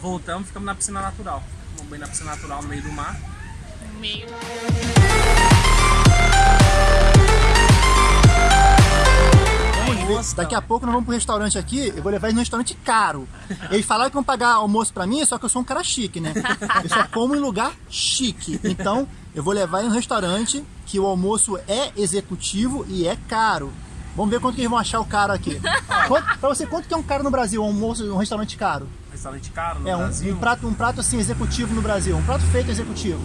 Voltamos, ficamos na piscina natural. Vamos bem na piscina natural no meio do mar. No meio. Ver. Daqui a pouco nós vamos pro restaurante aqui, eu vou levar eles num restaurante caro. Eles falaram que vão pagar almoço pra mim, só que eu sou um cara chique, né? Eu só como em lugar chique. Então, eu vou levar eles num restaurante que o almoço é executivo e é caro. Vamos ver quanto que eles vão achar o caro aqui. Quanto, pra você, quanto que é um caro no Brasil, um almoço em um restaurante caro? Restaurante caro no É, um, Brasil. um prato, um prato assim, executivo no Brasil. Um prato feito executivo.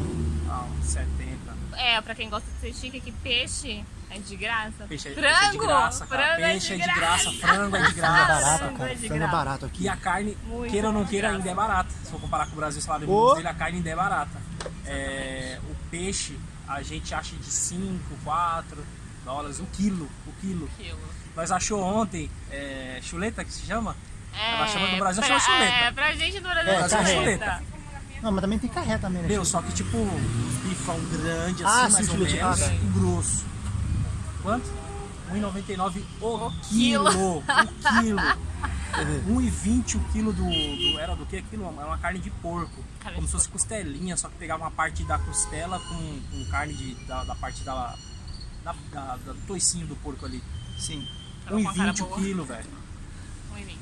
Ah, uns 70. É, pra quem gosta de ser chique, que peixe é de graça. Peixe, é- frango! peixe é de graça, cara. frango Peixe é de graça, frango é de Frango é graça. barato, frango cara. é Frango é graça. barato aqui. E a carne, Muito queira ou não de queira, graça. ainda é barata. Se for comparar com o Brasil, o salário mínimo dele, a carne ainda é barata. É, o peixe, a gente acha de 5, 4 dólares o quilo. O quilo. Quilo. Nós achou ontem é, chuleta, que se chama? É, Ela chama no Brasil, pra, chama chuleta. É, pra gente no Brasil É, é, carreta. chuleta. Não, mas também tem carré também, né? Meu, só que tipo, os bifão grande Ah, assim, sim, mais ou chuleta. menos, Ah, tá. e grosso. Quanto? 1,99 o quilo. quilo. O quilo. 1,20 o quilo do, do- Era do que aquilo? Era uma carne de porco. Carne como de se fosse costelinha, só que pegava uma parte da costela com, com carne de, da, da parte da, da, da- do toicinho do porco ali. Sim. Tava com a cara 1,20 o quilo, velho. 1,20.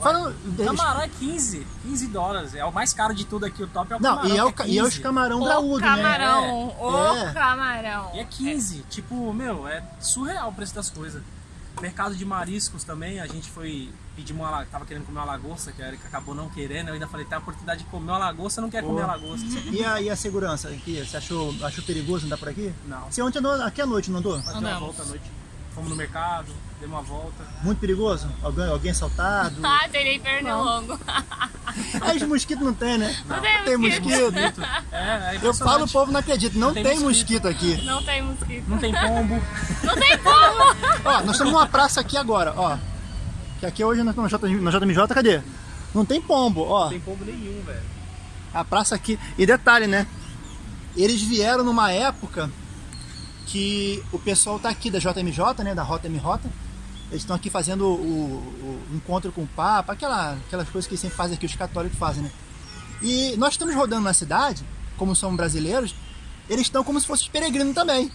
Fala, Camarão é 15, 15 dólares. É o mais caro de tudo aqui, o top é o Não, camarão. e é, o, que ca- e é os 15. camarão O graúdo, né? camarão, o É. camarão. E é 15, tipo, meu, é surreal o preço das coisas. Mercado de mariscos também, a gente foi pedir uma tava querendo comer uma lagosta, que a Erika acabou não querendo, eu ainda falei, tem a oportunidade de comer uma lagosta, não quer Pô. comer a lagosta. E a, e a segurança aqui? Você achou, achou perigoso andar por aqui? Não. Você ontem andou aqui à noite, não andou? Deu uma volta à noite. Fomos no mercado, demos uma volta. Muito perigoso? Alguém, alguém assaltado? Ah, tem nem pernilongo. Aí os mosquitos não tem, né? Não tem mosquito. É, é Eu falo, o povo não acredita. Não, tem tem, mosquito. mosquito. aqui. Não tem mosquito. Não tem pombo. Não tem como! Ó, nós estamos numa praça aqui agora, ó. Que aqui hoje nós estamos na JMJ, cadê? Não tem pombo, ó. Não tem pombo nenhum, velho. A praça aqui. E detalhe, né? Eles vieram numa época que o pessoal tá aqui da JMJ, né? Da Rota MJ. Eles estão aqui fazendo o, o encontro com o Papa, aquela, aquelas coisas que sempre fazem aqui, os católicos fazem, né? E nós estamos rodando na cidade, como somos brasileiros, eles estão como se fossem os peregrinos também.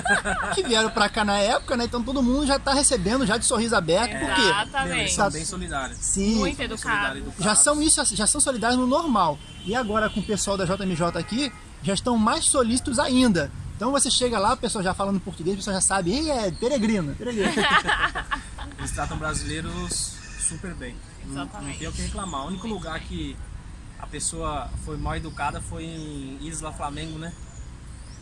que vieram pra cá na época, né? Então todo mundo já tá recebendo, já de sorriso aberto, por quê? Meu, Exatamente. eles são bem solidários. Sim, Muito educado. educados. já são isso, já são solidários no normal. E agora com o pessoal da JMJ aqui, já estão mais solícitos ainda. Então você chega lá, o pessoal já falando português, o pessoal já sabe, Ih, é peregrino, peregrino. Eles tratam brasileiros super bem. Não, não Exatamente. tem o que reclamar. O único lugar que a pessoa foi mal educada foi em Isla Flamengo, né?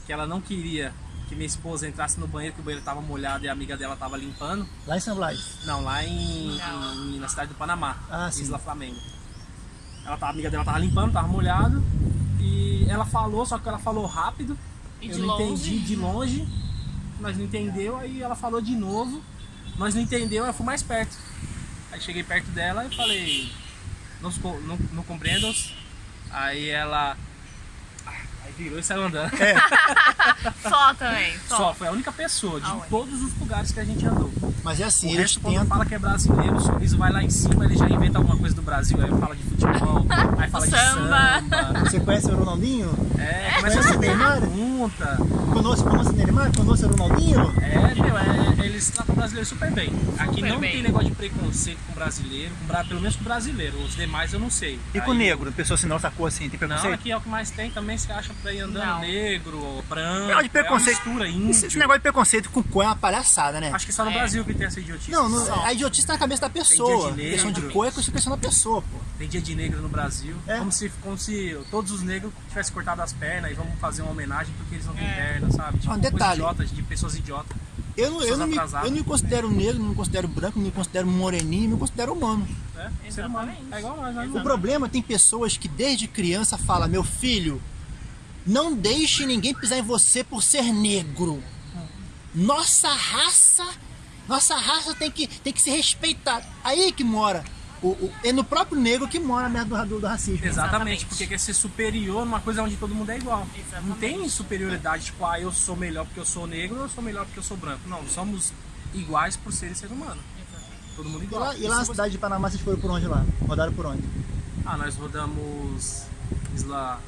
Que ela não queria que minha esposa entrasse no banheiro, que o banheiro estava molhado e a amiga dela estava limpando. Lá em São Blas. Não, lá em, Não. em- na cidade do Panamá, Ah, sim. Isla Flamengo. Ela tava, a amiga dela tava limpando, tava molhado. E ela falou, só que ela falou rápido. E eu de não longe. entendi de longe. Nós não entendeu, aí ela falou de novo. Nós não entendeu, eu fui mais perto. Aí cheguei perto dela e falei, não, não, não compreendo. Aí ela. Aí virou e saiu andando. Só também. Só. Só, foi a única pessoa de Aonde? todos os lugares que a gente andou. Mas é assim, O eles resto, quando tentam. fala que é brasileiro, o sorriso vai lá em cima, ele já inventa alguma coisa do Brasil, aí fala de futebol, aí fala de Samba. samba. Você conhece o Ronaldinho? É, começa a Conhece o Neymar? pergunta. Conosco, conosco o Neymar? Conosco o Ronaldinho? É, meu, é, eles tratam o brasileiro super bem. Aqui Super não bem. tem negócio de preconceito com brasileiro, com pelo menos com brasileiro. Os demais eu não sei. E com o Aí- negro? Pessoa sem nossa cor assim, tem Não, preconceito? aqui é o que mais tem também, se acha pra ir andando Não. negro, branco. Negócio de preconceito. É uma mistura, índio. Esse, esse negócio de preconceito com cor é uma palhaçada, né? Acho que só no É. Brasil que tem essa idiotice. Não, não a idiotice tá na cabeça da pessoa. de questão de cor é questão da pessoa, pô. Tem dia de negro no Brasil. É. Como, se, como se todos os negros tivessem cortado as pernas e vamos fazer uma homenagem porque eles não têm É. perna, sabe? Tipo, Ah, um detalhe. idiota, de pessoas idiotas. Eu não, eu, não me, eu não me considero negro, não me considero branco, não me considero moreninho, me considero humano. Né? Ser humano. É igual nós, nós O problema tem pessoas que desde criança falam, meu filho, não deixe ninguém pisar em você por ser negro. Nossa raça, nossa raça tem que, tem que ser respeitada. Aí que mora. O, o- é no próprio negro que mora a merda do, do, racismo. Exatamente, Exatamente. porque quer ser superior numa coisa onde todo mundo é igual. Exatamente. Não tem superioridade, tipo, ah, eu sou melhor porque eu sou negro ou eu sou melhor porque eu sou branco. Não, somos iguais por serem ser humano. Todo mundo E igual. lá, e lá na cidade de Panamá vocês foram por onde lá? Rodaram por onde? Ah, nós rodamos Isla,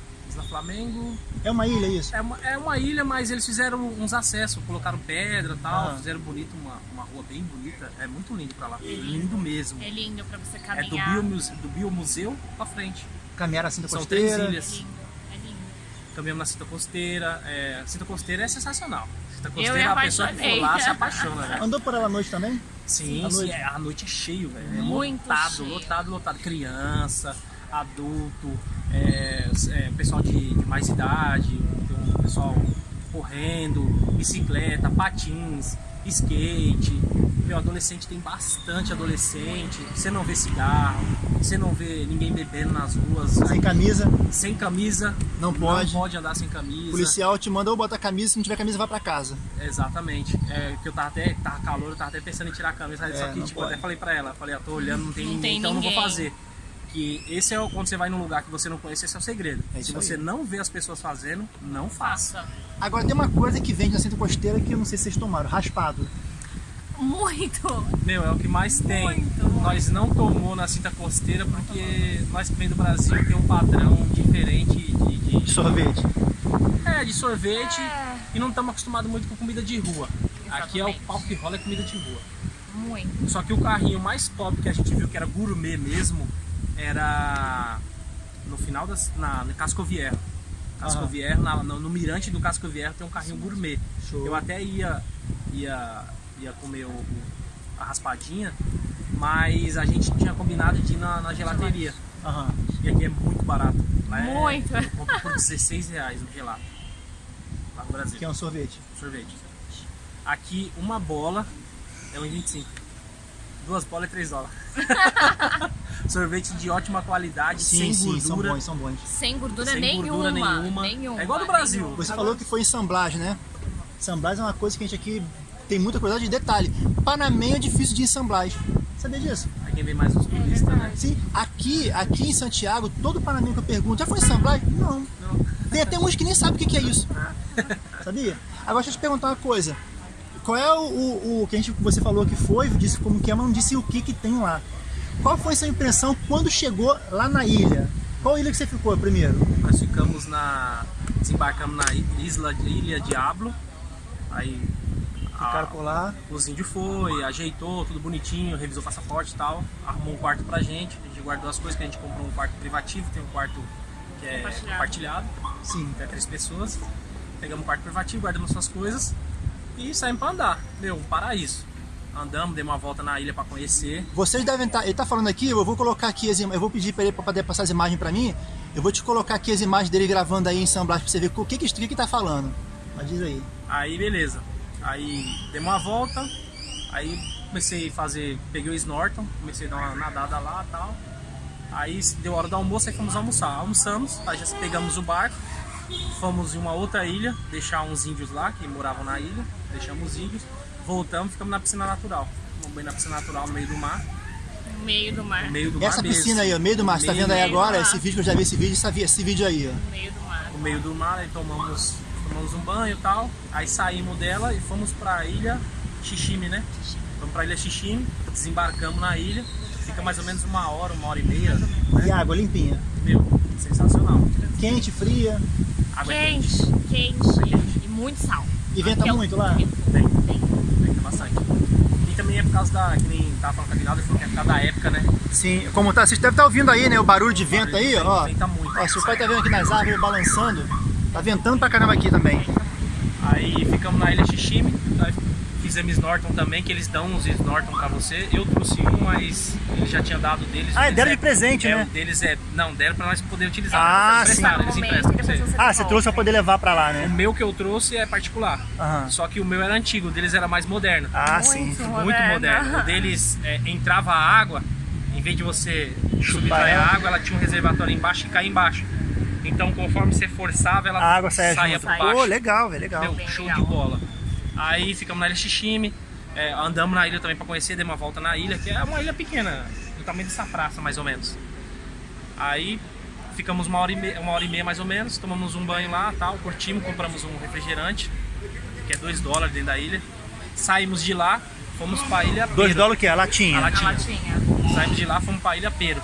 Flamengo. É uma ilha isso? É uma, é uma ilha, mas eles fizeram uns acessos, colocaram pedra e tal, Ah. fizeram bonito, uma, uma rua bem bonita. É muito lindo pra lá. Lindo mesmo. É lindo pra você É do, caminhar. Biomuse, do Biomuseu pra frente. Caminhar a Cinta São três Costeira. ilhas. lindo, é lindo. Caminhamos na Cinta Costeira. É, Cinta Costeira é sensacional. Cinta Eu Costeira, me a pessoa que for lá se apaixona, velho. Andou por ela à noite também? Sim, sim, noite? é, a noite é cheio, velho. É Muito lotado, cheio. lotado, lotado. Criança, adulto, é, é, pessoal de, de mais idade, tem um pessoal correndo, bicicleta, patins, skate. Meu, adolescente tem bastante adolescente. Você não vê cigarro, você não vê ninguém bebendo nas ruas. Sem Aí, camisa. sem camisa. Não pode. Não pode andar sem camisa. O policial te manda ou botar camisa, se não tiver camisa, vai pra casa. Exatamente. É, que eu tava até, tava calor, eu tava até pensando em tirar a camisa, É, só que tipo, eu pode. até falei pra ela, falei, eu tô olhando, não tem Não ninguém, tem então eu não vou ninguém. fazer. Que esse é o, quando você vai num lugar que você não conhece, esse é o segredo. É isso Se você aí. não vê as pessoas fazendo, não faça. Agora tem uma coisa que vende na Cinta Costeira que eu não sei se vocês tomaram, raspado. Muito! Meu, é o que mais tem. Muito. Nós não tomou na cinta costeira porque nós que vem do Brasil tem um padrão diferente de, de- De sorvete. é, de sorvete É. e não estamos acostumados muito com comida de rua. Aqui é o Exatamente. pau que rola é comida de rua. Muito. Só que o carrinho mais top que a gente viu que era gourmet mesmo era no final das, na, no Casco Vierro. Casco Aham. Vierro, na- no, no mirante do Casco Vierro tem um carrinho gourmet. Show. Eu até ia, ia, ia comer o, o- a raspadinha, mas a gente tinha combinado de ir na, na gelateria. Aham. E aqui é muito barato. Lá é- Muito. Eu compro por 16 reais no gelato. Lá no Brasil. Que é um sorvete. Sorvete. Aqui uma bola é 1,25. Duas bolas é 3 dólares. Sorvete de ótima qualidade, Sim, sem sim, são gordura. bons, são bons. Sem gordura Sem nenhuma. gordura nenhuma. nenhuma. É igual do Brasil. nenhuma. Você falou que foi ensamblagem, né? Ensamblagem é uma coisa que a gente aqui tem muita curiosidade de detalhe. Panamém é difícil de ensamblagem. Sabia disso? Aí quem vem mais os turistas, né? Sim, aqui, aqui em Santiago, todo panamenho que eu pergunto, já foi ensamblagem? Não. Não. Tem até uns que nem sabem o que que é isso. Sabia? Agora deixa eu te perguntar uma coisa. Qual é o, o, o que a gente, você falou que foi, disse como que é, mas não disse o que que tem lá. Qual foi sua impressão quando chegou lá na ilha? Qual ilha que você ficou primeiro? Nós ficamos na. desembarcamos na isla de Ilha Diablo. Aí. Ficaram a- por lá. os índios foi, ajeitou, tudo bonitinho, revisou o passaporte e tal, arrumou um quarto pra gente, a gente guardou as coisas que a gente comprou um quarto privativo, tem um quarto que é Compartilhado. compartilhado, Sim. até três pessoas. Pegamos um quarto privativo, guardamos suas coisas e saímos pra andar. Meu, um paraíso. Andamos, demos uma volta na ilha pra conhecer. Vocês devem estar. Ele tá falando aqui, eu vou colocar aqui as Eu vou pedir para ele para poder passar as imagens para mim. Eu vou te colocar aqui as imagens dele gravando aí em ensamblagem pra você ver o que que, que, que tá falando. Mas diz aí. Aí beleza. Aí demos uma volta, aí comecei a fazer, peguei o snorkel, comecei a dar uma nadada lá e tal. Aí deu hora do almoço, aí fomos almoçar. Almoçamos, aí já pegamos o barco, fomos em uma outra ilha, deixar uns índios lá que moravam na ilha, deixamos os índios, voltamos, ficamos na piscina natural. Tomamos banho na piscina natural no meio do mar, No meio do mar. no meio do Essa mar mesmo. piscina aí, ó, meio do mar, você tá vendo aí agora? Esse vídeo que eu já vi esse vídeo, esse, esse vídeo aí, ó. No meio do mar. no meio do mar, aí tomamos, tomamos um banho e tal. Aí saímos dela e fomos pra ilha Xixime, né? Fomos pra ilha Xixime, desembarcamos na ilha, fica mais ou menos uma hora, uma hora e meia. E água limpinha. Meu, sensacional. Quente, fria. Água Quente, quente. E muito sal. E venta Aqui é o- muito lá? Tem, tem, tem bastante. E também é por causa da, que nem tava falando com a Aguinaldo, ele falou que é por causa da época, né? Sim, como tá, vocês devem estar ouvindo aí, né? O barulho de vento aí, ó. Venta muito. Ó, seu pai tá vendo aqui nas árvores balançando. Tá ventando pra caramba aqui também. Aí ficamos na ilha Xixime, fizemos snorkel também, que eles dão uns snorkel pra você. Eu trouxe um, mas eles já tinham dado deles. Ah, Eles deram é- de presente, é, né? o deles é. Não, deram pra nós poder utilizar. Ah, eles sim. eles emprestam pra você. você Ah, você trouxe pra poder levar pra lá, O né? meu que eu trouxe é particular. Aham. Só que o meu era antigo, o deles era mais moderno. Ah, Muito sim. muito moderno. moderno. O deles é, entrava a água, em vez de você subtrair ela. a água, ela tinha um reservatório embaixo e caía embaixo. Então, conforme você forçava, ela A água saia, saía junto. por baixo. Pô, legal, velho, legal. Bem show legal. de bola. Aí ficamos na ilha Xixime, é, andamos na ilha também para conhecer, demos uma volta na ilha, que é uma ilha pequena, do tamanho dessa praça mais ou menos. Aí ficamos uma hora e meia, uma hora e meia mais ou menos, tomamos um banho lá, tal, curtimos, compramos um refrigerante, que é 2 dólares dentro da ilha. Saímos de lá, fomos para a ilha Dois Pero. dólares o quê? A latinha. A latinha. latinha. Saímos de lá, fomos para a ilha Pero.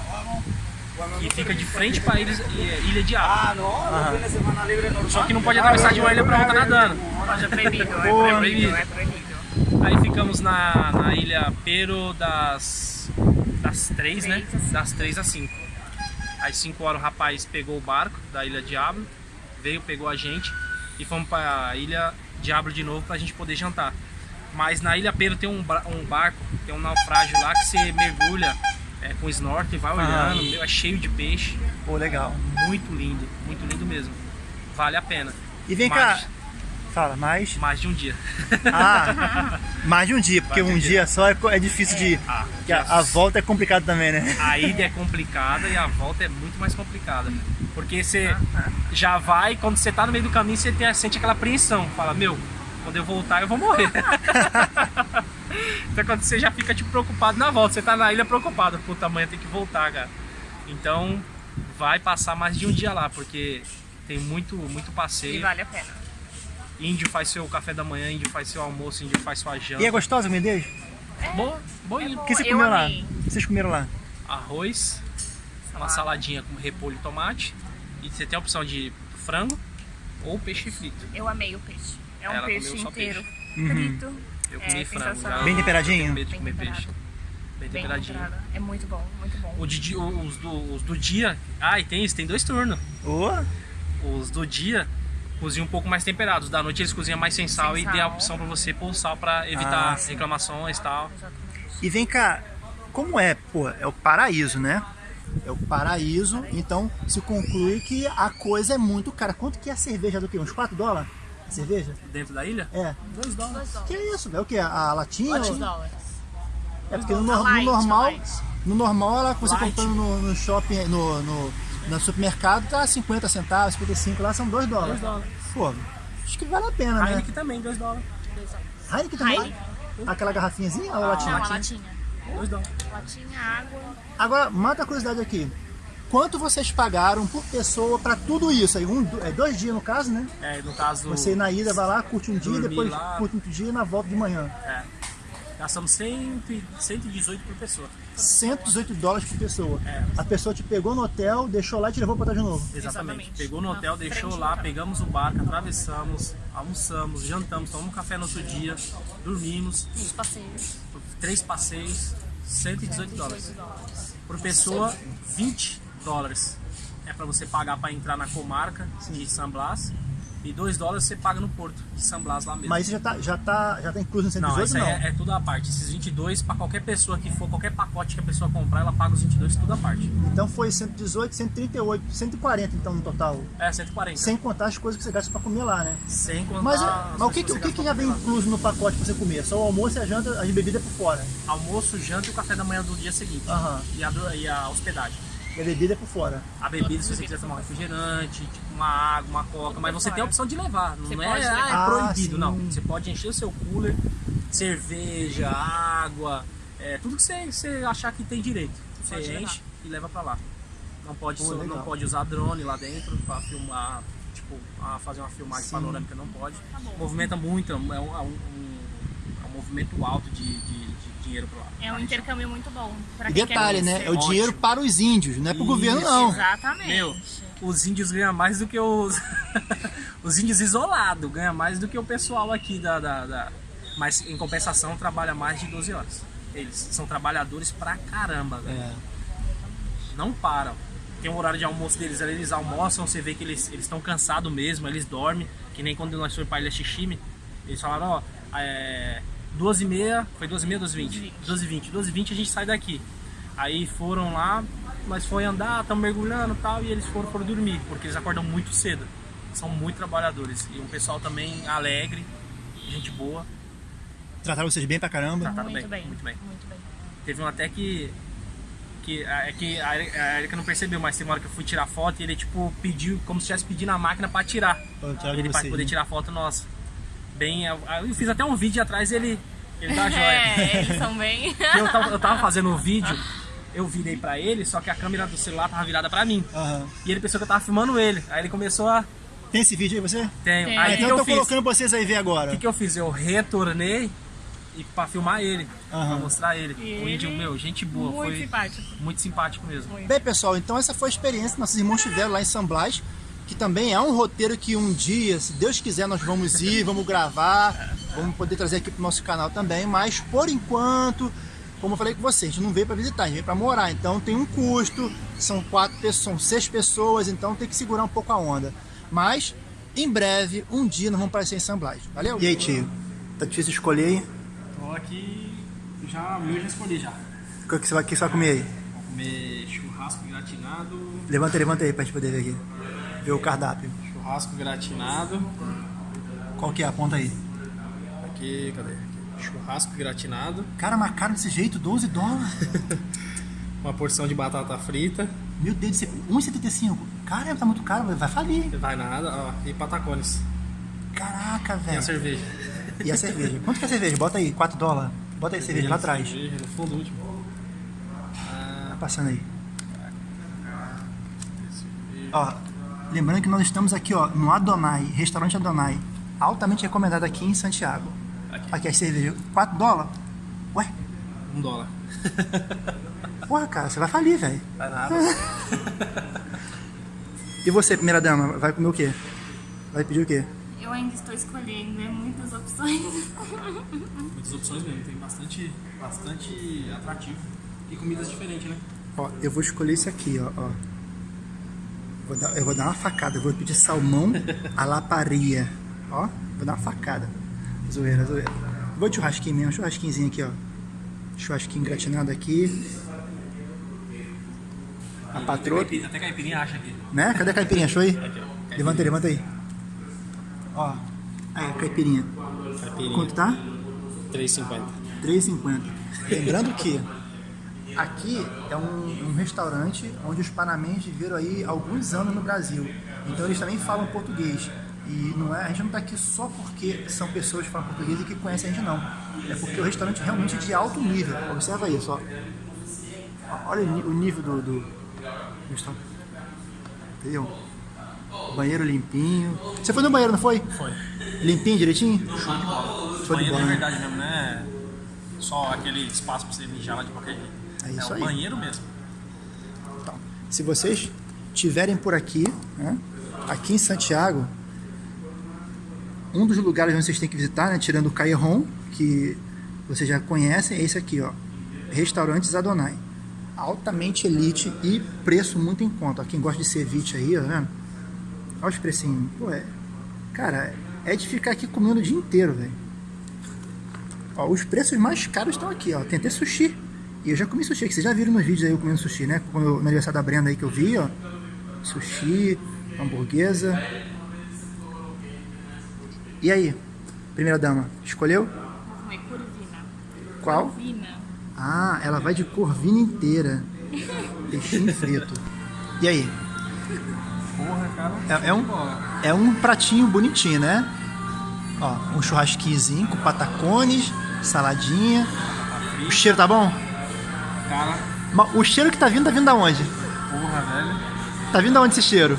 Que fica de frente para ilha, ilha de Água. Ah, normal. Só que não pode atravessar de uma ilha para outra nadando. Pode, é é Boa. é proibido. Aí ficamos na, na ilha Pero das, das 3, né? Três a cinco. Das 3 às 5. Às 5 horas o rapaz pegou o barco da ilha Diablo, veio, pegou a gente e fomos pra ilha Diablo de novo pra gente poder jantar. Mas na ilha Pero tem um, um barco, tem um naufrágio lá que você mergulha é, com snorkel vai olhando, meu, é cheio de peixe. Pô, legal. Muito lindo, muito lindo mesmo. Vale a pena. E vem cá, fala, mais. Mais de um dia. Ah, mais de um dia, porque de um um dia, dia. só é, é difícil de ir. Ah, a, a volta é complicado também, né? A ida é complicada e a volta é muito mais complicada. Porque você já vai, quando você tá no meio do caminho, você tem, sente aquela apreensão. Fala, meu, quando eu voltar eu vou morrer. então quando você já fica tipo, preocupado na volta, você tá na ilha preocupado, puta amanhã tem que voltar, cara. Então vai passar mais de um dia lá, porque tem muito, muito E passeio. vale a pena. Índio faz seu café da manhã, índio faz seu almoço, índio faz sua janta. E é gostosa a comida deles? Boa, boinha. O que você Eu comeu lá? amei. O que vocês comeram lá? arroz, uma saladinha com repolho e tomate. E você tem a opção de frango ou peixe frito. Eu amei o peixe. É um Ela peixe comeu só inteiro, Uhum. Eu É, comi frango. sensacional. já Bem temperadinho? tenho medo de Bem comer temperado. peixe. Bem Bem temperadinho. É muito bom, muito bom. O de, os, do, os do dia. Ah, e tem isso, tem dois turnos. Ô, Os do dia cozinham um pouco mais temperados. Da noite eles cozinham mais sem sal Sem e tem a sal. opção pra você pôr o sal pra evitar Ah, reclamações e tal. Exatamente. E vem cá, como é? Pô, é o paraíso, né? É o paraíso, então se conclui que a coisa é muito cara. Quanto que é a cerveja do quê? Uns 4 dólares? Cerveja? Dentro da ilha? É. Dois dólares. Que isso? É o quê? A latinha? Dois ou- dólares. É porque no, no light, normal, light. no normal ela você Light. comprando no, no shopping, no, no, no supermercado tá 50 centavos, 55, lá são 2 dólares. Dois dólares. Pô, acho que vale a pena, né? Heineken também, dois dólares. Heineken também? Heineken. Aquela garrafinhazinha ou a Ah, latinha? Não, a latinha. latinha. Dois dólares. Latinha, água. Agora, mata a curiosidade aqui. Quanto vocês pagaram por pessoa pra tudo isso? Aí, um, é dois dias no caso, né? É, no caso. Você na ida vai lá, curte um dia, depois lá. curte outro dia e na volta de manhã. É. Gastamos 100, e- 118 por pessoa. 118 dólares por pessoa. É. A pessoa te pegou no hotel, deixou lá e te levou pra trás de novo. Exatamente. Pegou no hotel, deixou lá, pegamos o barco, atravessamos, almoçamos, jantamos, tomamos café no outro dia, dormimos, Os passeios. três passeios, 118 dólares. 18 dólares. Por pessoa, 20 dólares. É pra você pagar pra entrar na comarca de San Blas. E 2 dólares você paga no porto de San Blas lá mesmo. Mas isso já tá, já tá, já tá incluso no não, 118 isso não? é, é tudo à parte. Esses 22, pra qualquer pessoa que for, qualquer pacote que a pessoa comprar, ela paga os 22 tudo à parte. Então foi 118, 138, 140 então no total. É, 140. Sem contar as coisas que você gasta pra comer lá, né? Sem contar Mas, as mas o que, que- o que, que já vem incluso no pacote pra você comer? Só o almoço e a janta, as bebidas por fora. almoço, janta e o café da manhã do dia seguinte. Aham. E, a, e a hospedagem. E a bebida é por fora. A bebida, se você quiser tomar um refrigerante, tipo uma água, uma coca, mas você tem a opção de levar. Não Você é, pode ah, levar. é Ah, proibido, sim. não. Você pode encher o seu cooler, cerveja, água, é, tudo que você, você achar que tem direito. Você Pode enche levar. e leva pra lá. Não pode, Pô, não pode usar drone lá dentro pra filmar, tipo, a fazer uma filmagem Sim. panorâmica, não pode. Tá bom. Movimenta muito, é um, é um, é um- é um movimento alto de, de- de dinheiro pra lá. É um intercâmbio muito bom. E quem detalhe, quer né? É o Ótimo. dinheiro para os índios, não é pro Isso. governo não. Exatamente. Meu, os índios ganham mais do que os. os índios isolados ganham mais do que o pessoal aqui da, da, da- Mas em compensação trabalha mais de 12 horas. Eles são trabalhadores pra caramba, velho. É. Não param. Tem um horário de almoço deles, ali, eles almoçam, você vê que eles estão cansados mesmo, eles dormem, que nem quando nós fomos pra Ilha Xixime, eles falaram, ó, é, 12 e meia, foi 12 e meia, 12 e 20? 12 e 20, 12 e 20 a gente sai daqui. Aí foram lá, nós foi andar, estamos mergulhando e tal, e eles foram, foram dormir, porque eles acordam muito cedo. São muito trabalhadores. E um pessoal também alegre, gente boa, Trataram vocês bem pra caramba. trataram Muito bem, bem. muito bem. Muito bem. Teve um até que. que é que a Eri- a Erika não percebeu, mas tem uma hora que eu fui tirar foto e ele tipo pediu, como se estivesse pedindo a máquina pra tirar. Pra tirar ele pra vocês, poder né? tirar foto nossa. Bem, eu, eu fiz até um vídeo atrás ele. Ele tá joia. É, eles são bem. eu, tava, eu tava fazendo o vídeo, eu virei pra ele, só que a câmera do celular tava virada pra mim. Aham. E ele pensou que eu tava filmando ele. Aí ele começou a. Tem esse vídeo aí você? Tem. Tem. Aí Ah, o que, então que eu tô fiz? colocando pra vocês aí ver O agora. que, que eu fiz? Eu retornei e pra filmar ele, Aham. pra mostrar ele. E o índio, ele- meu, gente boa, Muito foi simpático. muito simpático mesmo. Muito. Bem, pessoal, então essa foi a experiência que nossos irmãos tiveram lá em San Blas, que também é um roteiro que um dia, se Deus quiser, nós vamos ir, vamos gravar, vamos poder trazer aqui pro nosso canal também, mas por enquanto, como eu falei com vocês, a gente não veio para visitar, a gente veio para morar, então tem um custo, são quatro pessoas, são seis pessoas, então tem que segurar um pouco a onda. Mas, em breve, um dia nós vamos aparecer em San Blas, valeu? E aí, tio? Tá difícil escolher aí? Tô aqui, já, o meu já escolhi já. O que você vai, o que você vai comer aí? Vou comer churrasco gratinado, Levanta, levanta aí pra gente poder ver aqui. Ver o cardápio. churrasco gratinado, Qual que é? Aponta aí. aqui, cadê? Aqui, Churrasco gratinado, Cara, mas caro desse jeito, 12 dólares. uma porção de batata frita, Meu Deus, do céu, 1,75. Cara, tá muito caro, vai falir. vai nada, ó, e patacones. Caraca, E a velho. cerveja. E a cerveja? Quanto que é a cerveja? Bota aí, 4 dólares. Bota aí a cerveja lá atrás. Cerveja, no fundo último. Tá passando aí. Ó, lembrando que nós estamos aqui, ó, no Adonai, restaurante Adonai. Altamente recomendado aqui em Santiago. Aqui. Aqui a cerveja, 4 dólares? Ué, Um dólar. porra, cara, você vai falir, velho. Vai nada. E você, primeira dama, vai comer o quê? Vai pedir o quê? Eu ainda estou escolhendo, é muitas opções. Muitas opções mesmo, tem bastante, bastante atrativo. E comidas diferentes, né? Ó, eu vou escolher esse aqui, ó. ó. Vou dar- eu vou dar uma facada, eu vou pedir salmão à laparia. Ó, vou dar uma facada. Zoeira, zoeira. Vou de churrasquinho mesmo, churrasquinhozinho aqui, ó. Churrasquinho gratinado aqui. A patroa, Até caipirinha, acha aqui. né? Cadê a caipirinha? Achou aí? Levanta aí, levanta aí. Ó, aí a caipirinha. Caipirinha. Quanto tá? 3,50. 3,50. Lembrando que aqui é um, um restaurante onde os panamenses viveram aí alguns anos no Brasil. Então eles também falam português. E não é, a gente não está aqui só porque são pessoas que falam português e que conhecem a gente, não. É porque o restaurante é realmente de alto nível. Observa isso, ó. Olha o nível do, do, do restaurante. Entendeu? Banheiro limpinho. Você foi no banheiro, não foi? Foi. Limpinho, direitinho? Show de bola. Show de banheiro bola, é né? verdade mesmo, não é só aquele espaço pra você mijar lá de qualquer jeito. É isso o aí. banheiro mesmo. Então, se vocês tiverem por aqui, né, aqui em Santiago, um dos lugares onde vocês têm que visitar, né, tirando o Cairon, que vocês já conhecem, é esse aqui, ó, Restaurantes Adonai. Altamente elite e preço muito em conta. Ó, Quem gosta de ceviche aí, ó, vendo? Olha os precinhos. Pô, é, cara, é de ficar aqui comendo o dia inteiro, velho. Os preços mais caros estão aqui, ó. Tem até sushi. E eu já comi sushi, que vocês já viram nos vídeos aí eu comendo sushi, né? Quando eu- no aniversário da Brenda aí que eu vi, ó. Sushi, hamburguesa. E aí, primeira dama, escolheu? Vou comer curvina. Qual? Curvina. Ah, ela vai de corvina inteira. Peixinho frito. E aí? Porra, cara. É, é um, é um pratinho bonitinho, né? Ó, um churrasquinhozinho com patacones, saladinha. O cheiro tá bom? Cara, Ma- O cheiro que tá vindo, tá vindo da onde? porra, velho. Tá vindo da onde esse cheiro?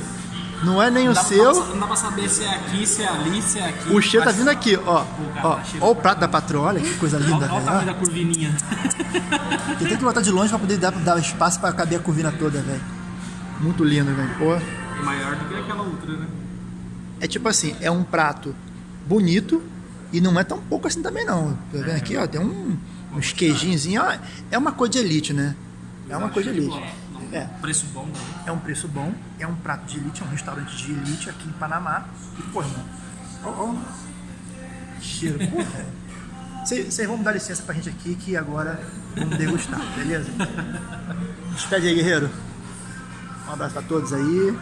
Não é nem o Não dá, seu. Não dá pra saber se é aqui, se é ali, se é aqui. O cheiro tá Mas- vindo aqui, ó. cara, Ó, tá ó o pra prato da patroa, olha que coisa linda, Olha o tamanho da curvininha. ó. Tem que botar de longe pra poder dar, dar espaço pra caber a curvina toda, velho. Muito lindo, velho. Pô. E maior do que aquela outra, né? É tipo assim, é um prato bonito e não é tão pouco assim também não. Tá vendo aqui, ó, tem um, uns queijinhos, é uma coisa de elite, né? É uma coisa de elite. É, Preço bom, né? é um preço bom, é um prato de elite, é um restaurante de elite aqui em Panamá. E, pô, irmão, ó, ó, cheiro, porra. Vocês vão dar licença pra gente aqui que agora vamos degustar, beleza? Despede aí, guerreiro. Um abraço pra todos aí.